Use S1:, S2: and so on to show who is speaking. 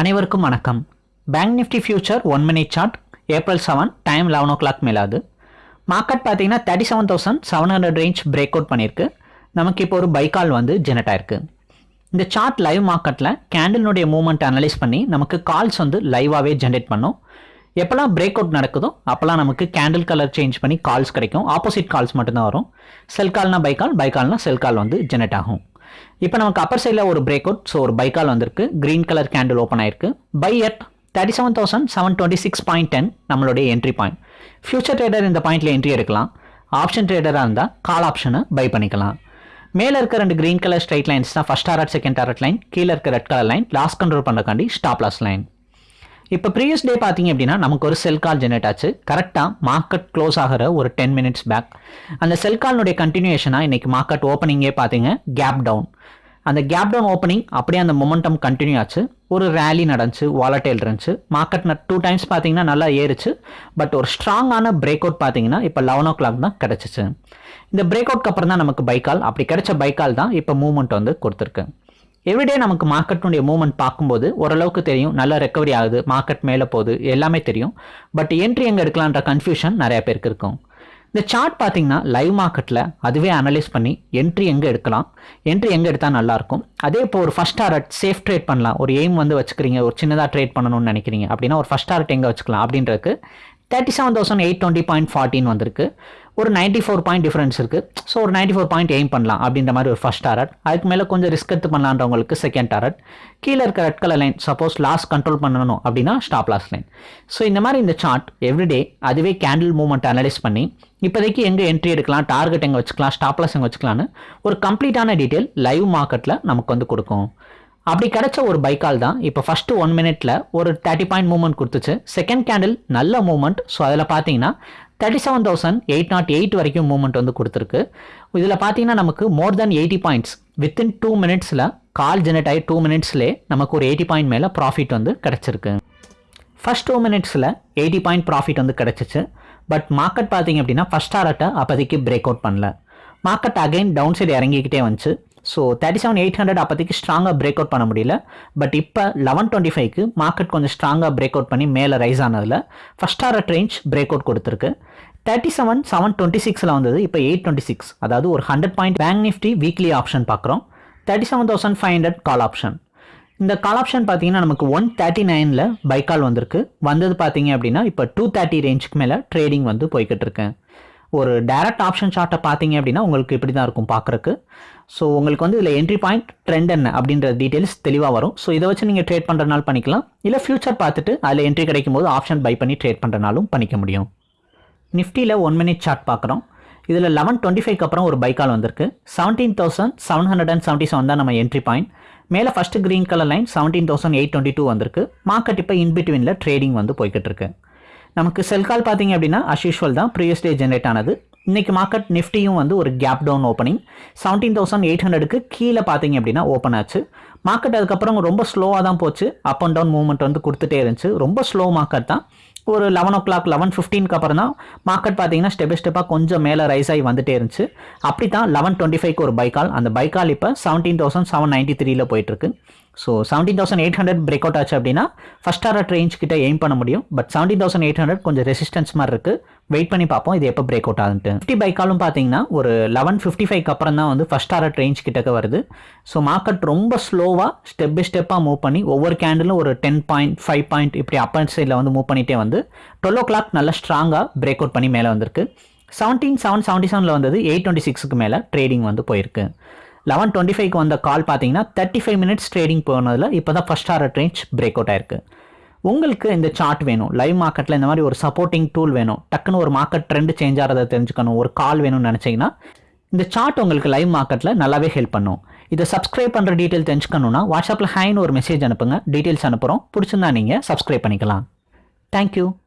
S1: அனைவருக்கும் வணக்கம். Bank Nifty future one minute chart April seven time eleven o'clock மேலாது. Market பார்த்தீங்கன்னா thirty seven thousand seven hundred range break out பண்ணியிருக்கு. நமக்கு இப்போ ஒரு பைக்கால் வந்து ஜெனரேட் ஆயிருக்கு. இந்த சார்ட் லைவ் மார்க்கெட்டில் கேண்டிலுடைய மூவ்மெண்ட் அனலைஸ் பண்ணி நமக்கு கால்ஸ் வந்து லைவாகவே ஜென்ரேட் பண்ணும். எப்போல்லாம் பிரேக் அவுட் நடக்குதோ அப்போல்லாம் நமக்கு கேண்டில் கலர் சேஞ்ச் பண்ணி கால்ஸ் கிடைக்கும். ஆப்போசிட் கால்ஸ் மட்டும்தான் வரும். செல் கால்னா பை கால் பை கால்னா செல் கால் வந்து ஜெனரேட் ஆகும். இப்போ நமக்கு அப்பர் சைடில் ஒரு பிரேக் அவுட் ஸோ ஒரு பைக்கால் வந்திருக்கு. க்ரீன் கலர் கேண்டில் ஓப்பன் ஆயிருக்கு. Buy at thirty seven thousand seven twenty six point ten நம்மளுடைய என்ட்ரி பாயிண்ட் ஃபியூச்சர் ட்ரேடர் இந்த பாயிண்ட்ல என்ட்ரி எடுக்கலாம். ஆப்ஷன் ட்ரேடராக இருந்தால் கால் ஆப்ஷனை பை பண்ணிக்கலாம். மேலே இருக்க ரெண்டு க்ரீன் கலர் ஸ்ட்ரைட் லைன்ஸ் தான் first target second target line கீழே இருக்க red colour line loss control பண்ணுறக்காண்டி stop loss line இப்போ ப்ரீவியஸ் டே பார்த்தீங்க அப்படின்னா நமக்கு ஒரு செல் கால் ஜெனரேட் ஆச்சு. கரெக்டாக மார்க்கெட் க்ளோஸ் ஆகிற ஒரு டென் மினிட்ஸ் பேக் அந்த செல் கால்னுடைய கண்டினியூஷனாக இன்றைக்கி மார்க்கெட் ஓப்பனிங்கே பார்த்தீங்க கேப் டவுன் அந்த கேப் டவுன் ஓப்பனிங் அப்படியே அந்த மொமெண்டம் கண்டினியூ ஆச்சு. ஒரு ரேலி நடந்துச்சு வாலட்டைல் இருந்துச்சு. மார்க்கெட் டூ டைம்ஸ் பார்த்தீங்கன்னா நல்லா ஏறுச்சு. பட் ஒரு ஸ்ட்ராங்கான பிரேக் அவுட் பார்த்தீங்கன்னா இப்போ லெவன் ஓ கிளாக் தான் கிடச்சிச்சு. இந்த பிரேக் அவுட்க்கு அப்புறம் தான் நமக்கு பைக்கால் அப்படி கிடைச்ச பைக்கால் தான் இப்போ மூவ்மெண்ட் வந்து கொடுத்துருக்கு. எவ்ரிடே நமக்கு மார்க்கெட்டுடைய மூவ்மெண்ட் பார்க்கும்போது ஓரளவுக்கு தெரியும். நல்ல ரெக்கவரி ஆகுது. மார்க்கெட் மேலே போகுது. எல்லாமே தெரியும். பட் என்ட்ரி எங்கே எடுக்கலான்ற கன்ஃபியூஷன் நிறைய பேருக்கு இருக்கும். இந்த சார்ட் பார்த்தீங்கன்னா லைவ் மார்க்கெட்டில் அதுவே அனலைஸ் பண்ணி என்ட்ரி எங்கே எடுக்கலாம்? என்ட்ரி எங்கே எடுத்தால் நல்லாயிருக்கும் அதே இப்போ ஒரு ஃபஸ்ட் டாரட் சேஃப் ட்ரேட் பண்ணலாம். ஒரு எய்ம் வந்து வச்சுக்கிறீங்க. ஒரு சின்னதாக ட்ரேட் பண்ணணும்னு நினைக்கிறீங்க. அப்படின்னா ஒரு ஃபஸ்ட் டாரட் எங்கே வச்சுக்கலாம்? அப்படின்றதுக்கு thirty seven thousand eight twenty point ஃபார்ட்டின் வந்திருக்கு. ஒரு நைன்ட்டி ஃபோர் பாயிண்ட் டிஃபரன்ஸ் இருக்குது ஸோ ஒரு நைன்ட்டி ஃபோர் பாயிண்ட் எய்ம் பண்ணலாம் அப்படின்ற மாதிரி ஒரு ஃபஸ்ட் டாரட் அதுக்கு மேலே கொஞ்சம் ரிஸ்க் எடுத்து பண்ணலான்றவங்களுக்கு செகண்ட் டாரட் கீழே இருக்க red colour line suppose loss control பண்ணணும் அப்படின்னா ஸ்டாப் லாஸ் லைன் ஸோ இந்த மாதிரி இந்த சார்ட் எவ்ரிடே அதுவே கேண்டில் மூவ்மெண்ட் அனலைஸ் பண்ணி இப்போதைக்கு எங்கே என்ட்ரி எடுக்கலாம் டார்கெட் எங்கே வச்சுக்கலாம் ஸ்டாப் லாஸ் எங்கே வச்சுக்கலான்னு ஒரு கம்ப்ளீட்டான டீட்டெயில் லைவ் மார்க்கெட்டில் நமக்கு வந்து கொடுக்கும். அப்படி கிடைச்ச ஒரு பைக்கால் தான் இப்போ ஃபர்ஸ்ட் ஒன் மினிட்ல ஒரு தேர்ட்டி பாயிண்ட் மூவ்மெண்ட் கொடுத்துச்சு. செகண்ட் கேண்டில் நல்ல மூவ்மெண்ட் ஸோ அதில் பார்த்தீங்கன்னா thirty seven thousand eight nought eight வரைக்கும் மூவ்மெண்ட் வந்து கொடுத்துருக்கு. இதில் பார்த்தீங்கன்னா நமக்கு more than eighty points within two மினிட்ஸில் கால் ஜெனரேட் ஆகி டூ மினிட்ஸ்லேயே நமக்கு ஒரு எயிட்டி பாயிண்ட் மேலே ப்ராஃபிட் வந்து கிடச்சிருக்கு. ஃபர்ஸ்ட் டூ மினிட்ஸில் எயிட்டி பாயிண்ட் ப்ராஃபிட் வந்து கிடச்சிச்சு. பட் மார்க்கெட் பார்த்தீங்க அப்படின்னா ஃபஸ்ட் டாரட்டை அப்போதைக்கு பிரேக் அவுட் பண்ணல. மார்க்கெட் அகைன் டவுன் சைடு இறங்கிக்கிட்டே வந்துச்சு. So thirty seven eight hundred அப்போதைக்கு ஸ்ட்ராங்காக பிரேக் அவுட் பண்ண முடியல. பட் இப்போ லெவன் டுவெண்ட்டி ஃபைவ்க்கு மார்க்கெட் கொஞ்சம் ஸ்ட்ராங்காக பிரேக் அவுட் பண்ணி மேலே rise ஆனதில் first target range break out கொடுத்துருக்கு. தேர்ட்டி செவன் செவன் டுவெண்ட்டி சிக்ஸில் வந்தது இப்போ எயிட் டுவெண்ட்டி சிக்ஸ் அதாவது ஒரு hundred point bank Nifty weekly option பார்க்குறோம். Thirty seven thousand five hundred call option இந்த கால் ஆப்ஷன் பார்த்தீங்கன்னா நமக்கு ஒன் தேர்ட்டி நைனில் பைக்கால் வந்திருக்கு. வந்தது பார்த்தீங்க அப்படின்னா இப்போ டூ தேர்ட்டி ரேஞ்சுக்கு மேலே ட்ரேடிங் வந்து போய்கிட்டு இருக்கேன் ஒரு டேரக்ட் ஆப்ஷன் சார்ட்டை பார்த்தீங்க அப்படின்னா உங்களுக்கு இப்படி தான் இருக்கும் பார்க்குறக்கு ஸோ உங்களுக்கு வந்து இதில் என்ட்ரி பாயிண்ட் ட்ரெண்ட் என்ன அப்படின்ற டீட்டெயில்ஸ் தெளிவாக வரும். ஸோ இதை வச்சு நீங்கள் ட்ரேட் பண்ணுறனால பண்ணிக்கலாம். இல்லை ஃபியூச்சர் பார்த்துட்டு அதில் என்ட்ரி கிடைக்கும் போது ஆப்ஷன் பை பண்ணி ட்ரேட் பண்ணுறனாலும் பண்ணிக்க முடியும். நிஃப்டியில் ஒன் மினிட் சார்ட் பார்க்குறோம். இதில் லெவன் டுவெண்ட்டி ஃபைவ்க்கு அப்புறம் ஒரு பைக்கால் வந்திருக்கு. Seventeen thousand seven hundred and seventy seven தான் நம்ம என்ட்ரி பாயிண்ட் மேலே first green colour line seventeen thousand eight twenty two வந்திருக்கு. மார்க்கெட் இப்போ இன்பிட்வீனில் ட்ரேடிங் வந்து போய்கிட்டு இருக்கு. நமக்கு செல் கால் பார்த்தீங்க அப்படின்னா அஸ்யூஷுவல் தான் ப்ரீவியஸ் டே ஜென்ரேட் ஆனது. இன்னைக்கு மார்க்கெட் நிஃப்டியும் வந்து ஒரு gap down opening seventeen thousand eight ஹண்ட்ரடுக்கு கீழே பார்த்தீங்க அப்படின்னா ஓப்பன் ஆச்சு. மார்க்கெட் அதுக்கப்புறம் ரொம்ப ஸ்லோவாக தான் போச்சு. அப் அண்ட் டவுன் மூவ்மெண்ட் வந்து கொடுத்துட்டே இருந்துச்சு. ரொம்ப ஸ்லோ மார்க்கெட் தான். ஒரு லெவன் ஓ கிளாக் லெவன் ஃபிஃப்டீனுக்கு அப்புறம் தான் மார்க்கெட் பார்த்தீங்கன்னா ஸ்டெப் பை ஸ்டெப்பாக கொஞ்சம் மேலே ரைஸ் ஆகி வந்துட்டே இருந்துச்சு. அப்படி தான் லெவன் டுவெண்ட்டி ஃபைவ்க்கு ஒரு பைக்கால் அந்த பைக்கால் இப்போ செவன்டீன் தௌசண்ட் செவன் நைன்ட்டி த்ரீல போயிட்டுருக்கு. So seventeen thousand eight hundred break out ஆச்சு அப்படின்னா ஃபஸ்ட் ஆர்ட் ரேஞ்ச் கிட்ட எய்ம் பண்ண முடியும். But seventeen thousand eight hundred கொஞ்சம் ரெசிஸ்டன்ஸ் மாதிரி இருக்குது வெயிட் பண்ணி பார்ப்போம். இது எப்போ பிரேக் அவுட் ஆகுதுன்ட்டு ஃபிஃப்டி பைக்காலும் பார்த்தீங்கன்னா ஒரு லெவன் ஃபிஃப்டி ஃபைவ்க்கு அப்புறம் தான் வந்து ஃபஸ்ட் ஆர்ட் ரேஞ்ச் கிட்டக்க வருது. ஸோ மார்க்கெட் ரொம்ப ஸ்லோவாக ஸ்டெப் பை ஸ்டெப்பாக மூவ் பண்ணி ஒவ்வொரு கேண்டிலும் ஒரு டென் பாயிண்ட் ஃபைவ் பாயிண்ட் இப்படி அப்பர் சைடில் வந்து மூவ் பண்ணிகிட்டே வந்து டுவெல் ஓ கிளாக் நல்லா ஸ்ட்ராங்காக பிரேக் அவுட் பண்ணி மேலே வந்திருக்கு. செவன்டீன் செவன் செவன்ட்டி செவனில் வந்தது எயிட் டுவெண்ட்டி சிக்ஸுக்கு மேலே ட்ரேடிங் வந்து போயிருக்கு. லெவன் டுவெண்ட்டி ஃபைவ்க்கு வந்த கால் பார்த்தீங்கன்னா தேர்ட்டி ஃபைவ் மினிட்ஸ் ட்ரேடிங் போனதில் இப்போ தான் first art range break out ஆயிருக்கு. உங்களுக்கு இந்த சார்ட் வேணும். லைவ் மார்க்கெட்டில் இந்த மாதிரி ஒரு சப்போர்ட்டிங் டூல் வேணும். டக்குன்னு ஒரு மார்க்கெட் ட்ரெண்ட் சேஞ்ச் ஆகிறத தெரிஞ்சுக்கணும். ஒரு கால் வேணும்னு நினச்சிங்கன்னா இந்த சார்ட் உங்களுக்கு லைவ் மார்க்கெட்டில் நல்லாவே ஹெல்ப் பண்ணும். இதை சப்ஸ்கிரைப் பண்ணுற டீட்டெயில் தெரிஞ்சுக்கணுன்னா வாட்ஸ்அப்பில் ஹைன்னு ஒரு மெசேஜ் அனுப்புங்க. டீட்டெயில்ஸ் அனுப்புகிறோம் பிடிச்சிருந்தா நீங்கள் சப்ஸ்கிரைப் பண்ணிக்கலாம். Thank you.